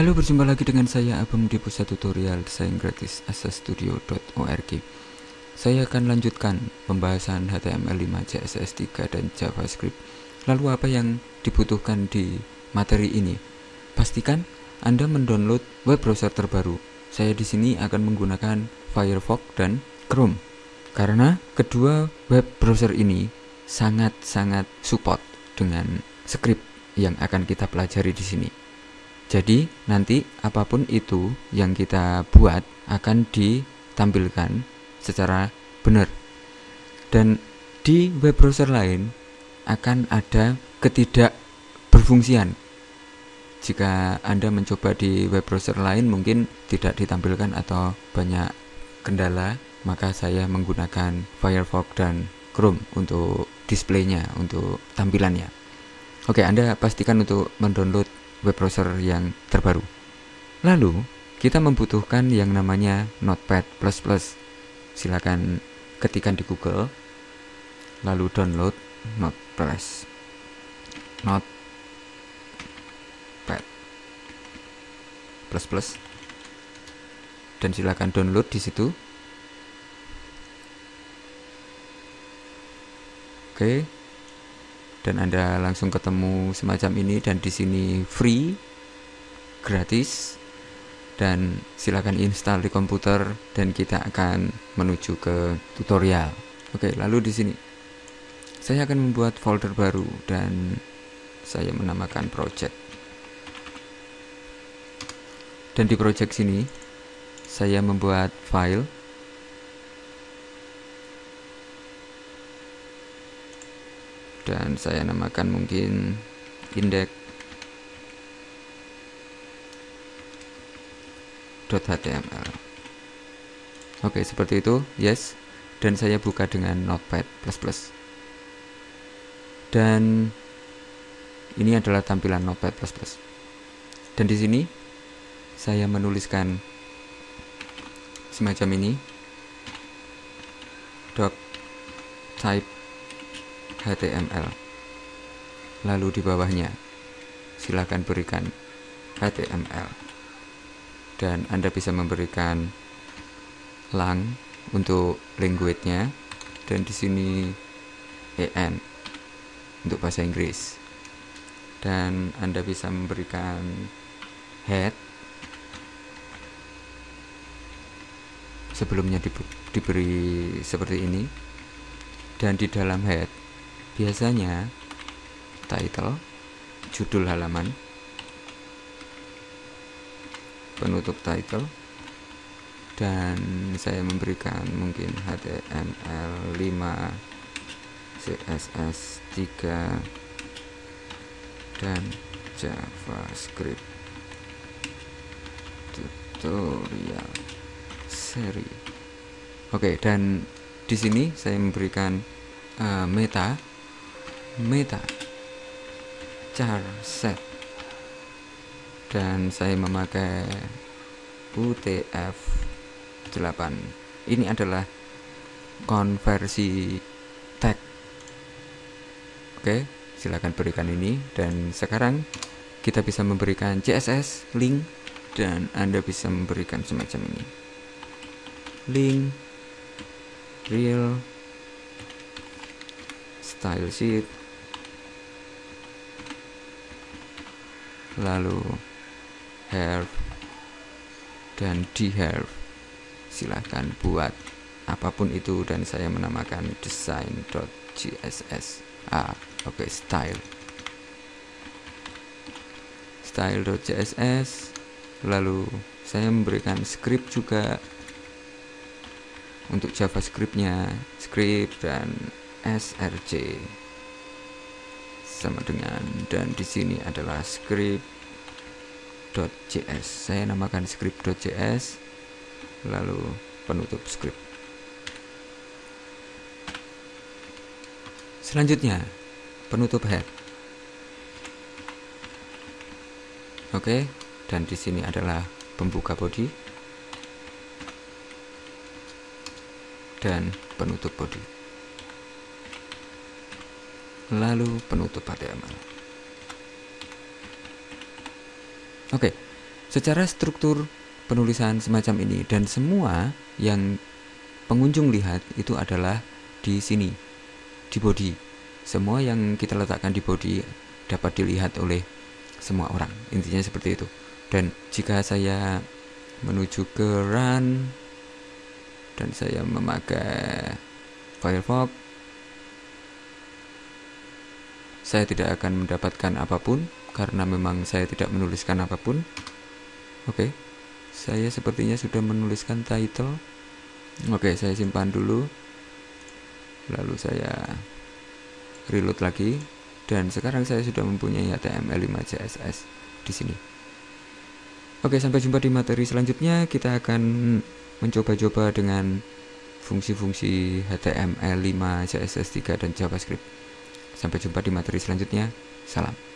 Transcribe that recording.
Halo, berjumpa lagi dengan saya Abang di pusat tutorial desain gratis asastudio.org. Saya akan lanjutkan pembahasan HTML5, CSS3 dan JavaScript. Lalu apa yang dibutuhkan di materi ini? Pastikan Anda mendownload web browser terbaru. Saya di sini akan menggunakan Firefox dan Chrome. Karena kedua web browser ini sangat-sangat support dengan script yang akan kita pelajari di sini. Jadi, nanti apa pun itu yang kita buat akan ditampilkan secara benar. Dan di web browser lain akan ada ketidak berfungsian. Jika Anda mencoba di web browser lain mungkin tidak ditampilkan atau banyak kendala, maka saya menggunakan Firefox dan Chrome untuk displaynya, untuk tampilannya. Oke, Anda pastikan untuk mendownload web browser yang terbaru. Lalu, kita membutuhkan yang namanya Notepad++. Silakan ketikkan di Google, lalu download Notepad. Notepad dan silakan download di situ. Oke, dan Anda langsung ketemu semacam ini dan di sini free gratis dan silakan install di komputer dan kita akan menuju ke tutorial. Oke, lalu di sini saya akan membuat folder baru dan saya menamakan project. Dan di project sini saya membuat file dan saya namakan mungkin index.html oke seperti itu. Yes. Dan saya buka dengan notepad++ dan ini adalah tampilan notepad++ dan di sini saya menuliskan semacam ini. Doc type HTML. Lalu di bawahnya, silakan berikan HTML. Dan Anda bisa memberikan lang untuk language-nya dan di sini en untuk bahasa Inggris. Dan Anda bisa memberikan head sebelumnya diberi seperti ini dan di dalam head biasanya title judul halaman penutup title dan saya memberikan mungkin HTML 5 CSS 3 dan JavaScript tutorial seri. Oke dan di sini saya memberikan uh, meta meta char set dan saya memakai UTF 8 ini adalah konversi tag. Oke silakan berikan ini dan sekarang kita bisa memberikan CSS link dan Anda bisa memberikan semacam ini. Link real style sheet lalu have dan have silahkan buat apa pun itu dan saya menamakan design.css ah oke okay, style. Style.css lalu saya memberikan script juga untuk javascriptnya script dan src sama dengan dan di sini adalah script.js saya namakan script.js lalu penutup script. Selanjutnya penutup head. Oke dan di sini adalah pembuka body. Dan penutup body lalu penutup HTML. Oke, secara struktur penulisan semacam ini dan semua yang pengunjung lihat itu adalah di sini di body semua yang kita letakkan di body dapat dilihat oleh semua orang intinya seperti itu dan jika saya menuju ke run dan saya memakai Firefox saya tidak akan mendapatkan apa pun karena memang saya tidak menuliskan apa pun. Oke okay. saya sepertinya sudah menuliskan title. Oke okay, saya simpan dulu. Lalu saya reload lagi. Dan sekarang saya sudah mempunyai HTML5 CSS di sini. Oke sampai jumpa di materi selanjutnya. Kita akan mencoba-coba dengan fungsi-fungsi HTML5 CSS3 dan JavaScript Sampai jumpa di materi selanjutnya. Salam.